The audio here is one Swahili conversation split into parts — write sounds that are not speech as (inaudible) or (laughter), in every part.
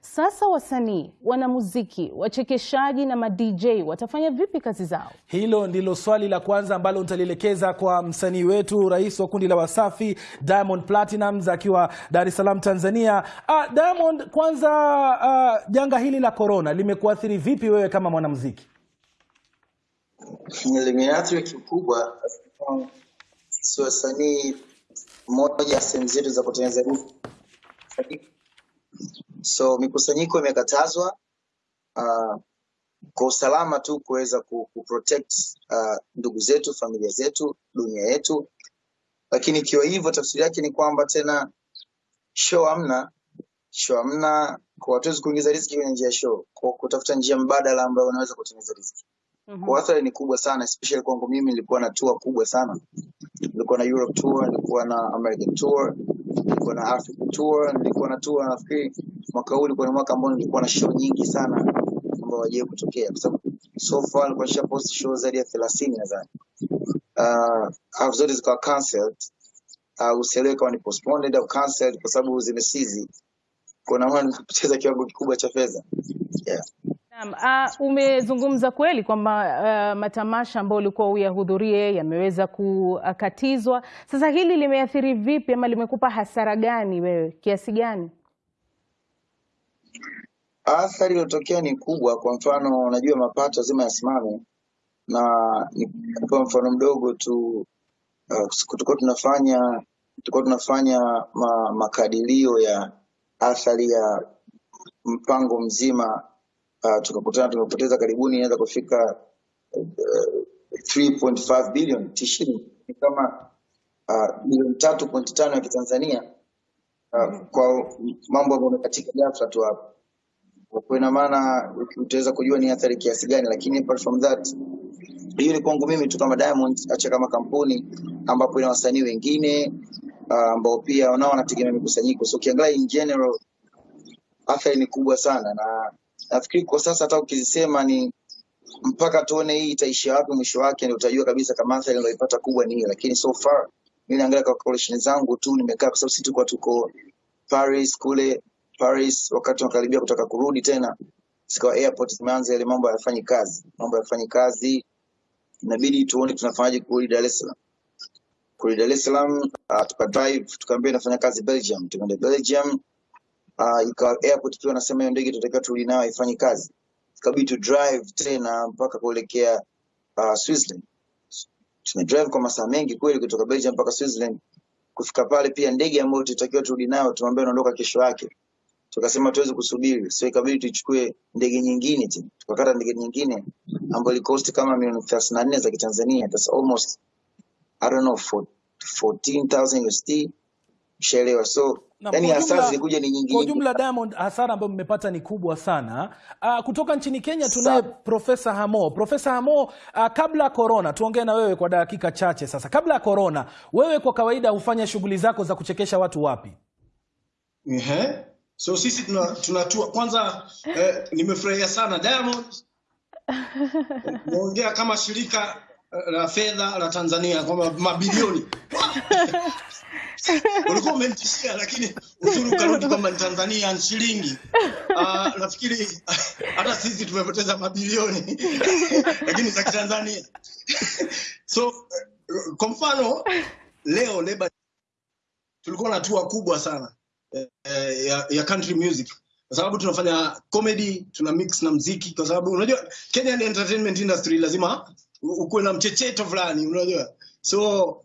Sasa wasanii, wanamuziki, wachekeshaji na ma-DJ watafanya vipi kazi zao? Hilo ndilo swali la kwanza ambalo nitalielekeza kwa msanii wetu, rais wa kundi la Wasafi Diamond Platnumz akiwa Dar es Salaam, Tanzania. Ah, Diamond, kwanza ah, janga hili la korona limekuathiri vipi wewe kama mwanamuziki? limeathiri kikubwa sisi wasanii, moja ya sehemu zetu za kutengeneza. So mikusanyiko imekatazwa uh, kwa usalama tu kuweza ku, ku protect uh, ndugu zetu, familia zetu, dunia yetu. Lakini ikiwa hivyo, tafsiri yake ni kwamba tena show hamna, show hamna, kwa hatuwezi kuingiza riziki kwenye njia ya show, kwa kutafuta njia mbadala ambayo unaweza kutengeneza riziki. Kwa athari ni kubwa sana, especially kwangu mimi. Nilikuwa na tour kubwa sana, nilikuwa na Europe tour, nilikuwa na American tour, nilikuwa na Africa tour, nilikuwa na tour. Nafikiri mwaka huu ulikuwa ni mwaka ambao nilikuwa na show nyingi sana ambao wajee kutokea, kwa sababu so far nilikuwa nishapost show zaidi ya thelathini nadhani, uh, au zote zikawa cancelled au usielewe kama ni postponed au cancelled kwa sababu zimesizi. Kwa naona nimepoteza kiwango kikubwa cha fedha yeah. Uh, ah, umezungumza kweli kwamba uh, matamasha ambayo ulikuwa uyahudhurie yameweza kukatizwa. Sasa hili limeathiri vipi ama limekupa hasara gani wewe kiasi gani? Athari iliyotokea ni kubwa. Kwa mfano, unajua mapato lazima yasimame, na nikupa mfano mdogo tu. Uh, tunafanya tulikuwa tunafanya ma, makadirio ya athari ya mpango mzima uh, tukakutana tumepoteza karibuni inaweza kufika uh, 3.5 bilioni tishini ni kama uh, bilioni tatu pointi tano ya kitanzania uh, kwa mambo ambayo amekatika ghafla tu hapo kwa ina maana utaweza kujua ni athari kiasi gani, lakini apart from that, hiyo ni kwangu mimi tu kama Diamond, acha kama kampuni ambapo ina wasanii wengine ambao uh, pia nao wanategemea mikusanyiko. So ukiangalia in general, athari ni kubwa sana, na nafikiri kwa sasa hata ukizisema ni mpaka tuone hii itaishia wapi mwisho wake, ndio utajua kabisa kama athari niliyoipata kubwa ni hiyo. Lakini so far mimi naangalia kwa collection zangu tu, nimekaa kwa sababu sisi tulikuwa tuko Paris kule Paris, wakati wanakaribia kutaka kurudi tena, zikawa airport zimeanza ile mambo hayafanyi kazi, mambo hayafanyi kazi, inabidi tuone tunafanyaje kurudi Dar es Salaam. Kurudi Dar es Salaam uh, tukadrive tukaambia inafanya kazi Belgium, tukaenda Belgium uh, ikawa airport pia wanasema hiyo ndege tunatakiwa turudi nayo haifanyi kazi, ikabidi tu drive tena mpaka kuelekea uh, Switzerland. Tumedrive kwa masaa mengi kweli kutoka Belgium mpaka Switzerland. Kufika pale pia ndege ambayo tulitakiwa turudi nayo tumeambiwa inaondoka kesho yake tukasema tuwezi kusubiri, so ikabidi tuchukue ndege nyingine tena, tukakata ndege nyingine ambayo ilikosti kama milioni thelathini na nne za Kitanzania, that's almost I don't know for 14,000 USD, ushaelewa? So Na yani hasara zilikuja ni nyingi kwa jumla Diamond, hasara ambayo mmepata ni kubwa sana. Uh, kutoka nchini Kenya tunaye Sa- Profesa Hamo. Profesa Hamo, uh, kabla ya corona, tuongee na wewe kwa dakika chache sasa. Kabla ya corona, wewe kwa kawaida hufanya shughuli zako za kuchekesha watu wapi? Ehe. So sisi tuna, tunatua kwanza eh, nimefurahia sana Diamond. Naongea kama shirika eh, la fedha la Tanzania kwamba mabilioni. Ulikuwa umemtishia lakini uzuri ukarudi kwamba ni Tanzania ni shilingi. Uh, nafikiri hata sisi tumepoteza mabilioni. Lakini za Kitanzania. So eh, kwa mfano leo leba tulikuwa na tua kubwa sana eh, ya, ya country music. Kwa sababu tunafanya comedy tuna mix na mziki kwa sababu unajua Kenyan entertainment industry lazima ukuwe na mchecheto fulani unajua. So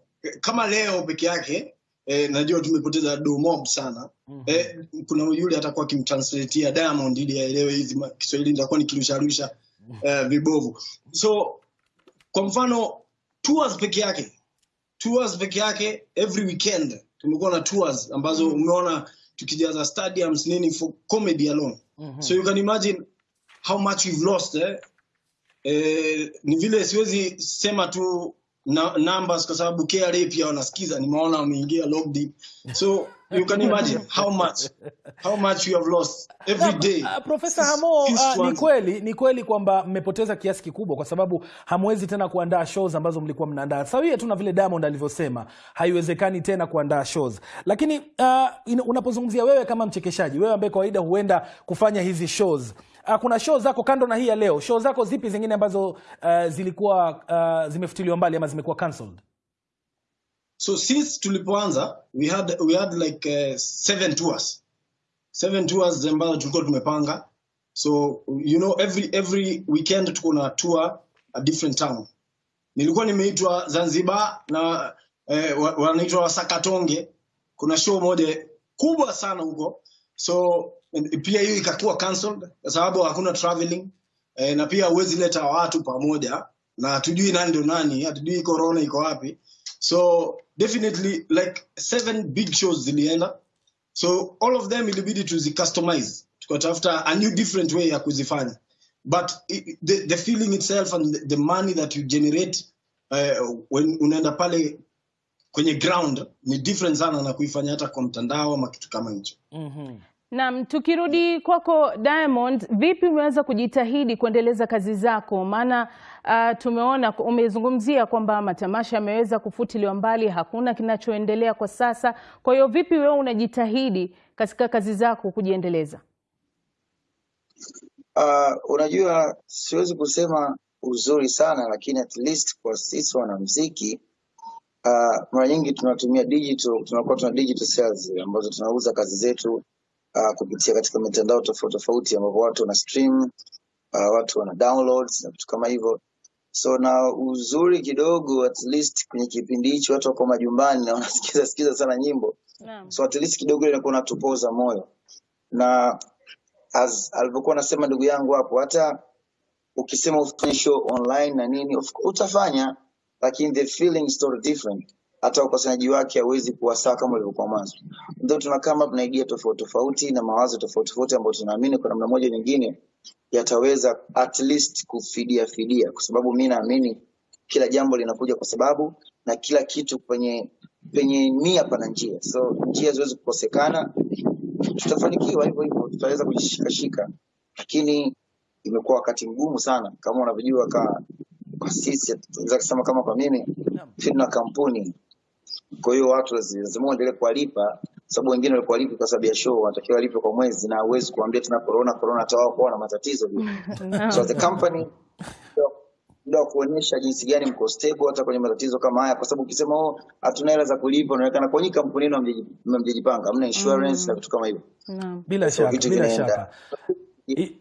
kama leo peke yake eh, najua tumepoteza do mob sana eh, kuna yule atakuwa akimtranslatea Diamond ili aelewe hizi Kiswahili nitakuwa nikirusharusha eh, vibovu. So kwa mfano tours peke yake tours peke yake every weekend tumekuwa na tours ambazo mm. umeona tukijaza stadiums nini for comedy alone mm -hmm. so you can imagine how much we've lost eh? Eh, ni vile siwezi sema tu na, numbers kwa sababu KRA pia wanasikiza nimeona wameingia log deep so you can imagine how much how much you have lost every day uh, Profesa Hamo, ah, ni kweli ni kweli kwamba mmepoteza kiasi kikubwa kwa sababu hamwezi tena kuandaa shows ambazo mlikuwa mnaandaa. Sawia tu na vile Diamond alivyosema, haiwezekani tena kuandaa shows. Lakini uh, unapozungumzia wewe kama mchekeshaji, wewe ambaye kawaida huenda kufanya hizi shows uh, kuna show zako kando na hii ya leo, show zako zipi zingine ambazo uh, zilikuwa uh, zimefutiliwa mbali ama zimekuwa cancelled? So since tulipoanza we had we had like uh, seven tours. Seven tours ambazo tulikuwa tumepanga. So you know every every weekend tuko na tour a different town. Nilikuwa nimeitwa zanzibar na eh, wanaitwa wasakatonge kuna show moja kubwa sana huko. So pia hiyo ikakuwa cancelled kwa sababu hakuna traveling. Eh, na pia huwezi leta watu pamoja. Na hatujui nani ndio nani hatujui corona iko wapi so definitely like seven big shows in zilienda so all of them individually to be ilibidi tuzicustomize tukatafuta a new different way kuzifanya. But i- i- the, the feeling itself and the, the money that you generate uh, when unaenda pale kwenye ground ni different sana na kuifanya hata kwa mtandao ama kitu kama hicho. Mm-hmm. Naam, tukirudi kwako Diamond, vipi umeweza kujitahidi kuendeleza kazi zako? Maana uh, tumeona umezungumzia kwamba matamasha yameweza kufutiliwa mbali, hakuna kinachoendelea kwa sasa. Kwa hiyo vipi wewe unajitahidi katika kazi zako kujiendeleza? Uh, unajua siwezi kusema uzuri sana, lakini at least kwa sisi wanamuziki uh, mara nyingi tunatumia digital, tunakuwa tuna digital sales ambazo tunauza kazi zetu uh, kupitia katika mitandao tofauti tofauti, ambapo watu wana stream uh, watu wana downloads na vitu kama hivyo. So na uzuri kidogo, at least kwenye kipindi hicho watu wako majumbani na (laughs) wanasikiza sikiza sana nyimbo, yeah. so at least kidogo inakuwa natupoza moyo na as alivyokuwa anasema ndugu yangu hapo, hata ukisema ufanye show online na nini utafanya, lakini the feeling is totally different. Hata ukosanyaji wake hauwezi kuwa sawa kama ulivyokuwa mwanzo. Ndio tunakama hapa na idea tofauti tofauti na mawazo tofauti tofauti ambayo tunaamini kwa namna moja nyingine yataweza at least kufidia fidia, kwa sababu mi naamini kila jambo linakuja kwa sababu na kila kitu penye penye nia pana njia, so njia ziwezi kukosekana. Tutafanikiwa hivyo hivyo, tutaweza kujishikashika, lakini imekuwa wakati mgumu sana, kama unavyojua. Ka kwa sisi tunaweza kusema kama kwa mimi fitna kampuni, kwa hiyo watu lazi- lazima waendelee kuwalipa, sababu wengine walikuwa walipi kwa sababu ya show, wanatakiwa walipe kwa mwezi, na huwezi kuambia tuna corona corona, hata wao kuwa na matatizo (laughs) no. So as a company ndio- wa kuonyesha jinsi gani mko stable hata kwenye matatizo kama haya, kwa sababu ukisema oh, hatuna hela za kulipa, unaonekana kwa nyika kampuni yenu hamjaji- hamjajipanga, hamna insurance na vitu kama hivyo. Naam. bila So shaka bila shaka I-